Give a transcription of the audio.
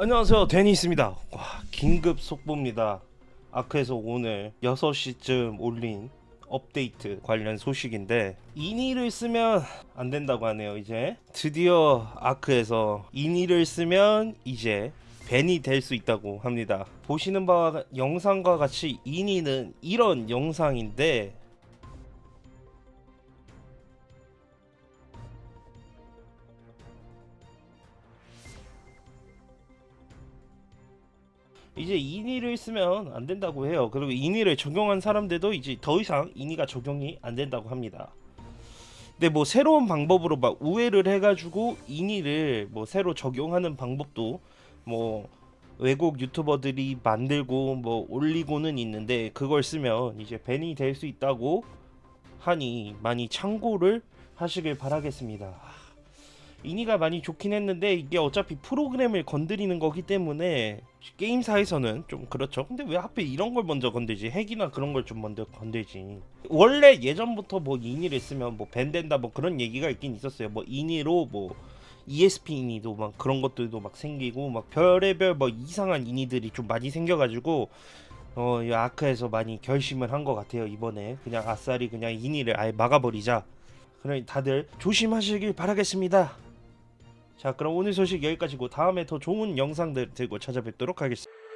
안녕하세요. 데니스입니다. 와 긴급 속보입니다. 아크에서 오늘 6시쯤 올린 업데이트 관련 소식인데 이니를 쓰면 안 된다고 하네요 이제. 드디어 아크에서 이니를 쓰면 이제 밴이 될 수 있다고 합니다. 보시는 바와 영상과 같이 이니는 이런 영상인데 이제 인의를 쓰면 안 된다고 해요. 그리고 인의를 적용한 사람들도 이제 더 이상 인의가 적용이 안 된다고 합니다. 근데 뭐 새로운 방법으로 막 우회를 해가지고 인의를 뭐 새로 적용하는 방법도 뭐 외국 유튜버들이 만들고 뭐 올리고는 있는데 그걸 쓰면 이제 밴이 될 수 있다고 하니 많이 참고를 하시길 바라겠습니다. 이니가 많이 좋긴 했는데 이게 어차피 프로그램을 건드리는 거기 때문에 게임사에서는 좀 그렇죠. 근데 왜 하필 이런 걸 먼저 건들지? 핵이나 그런 걸 좀 먼저 건들지. 원래 예전부터 뭐 이니를 쓰면 뭐 밴된다 뭐 그런 얘기가 있긴 있었어요. 뭐 이니로 뭐 ESP 이니도 막 그런 것들도 막 생기고 막 별의별 뭐 이상한 이니들이 좀 많이 생겨가지고 어, 이 아크에서 많이 결심을 한 것 같아요 이번에 그냥 아싸리 그냥 이니를 아예 막아버리자. 그러니 다들 조심하시길 바라겠습니다. 자 그럼 오늘 소식 여기까지고 다음에 더 좋은 영상들 들고 찾아뵙도록 하겠습니다.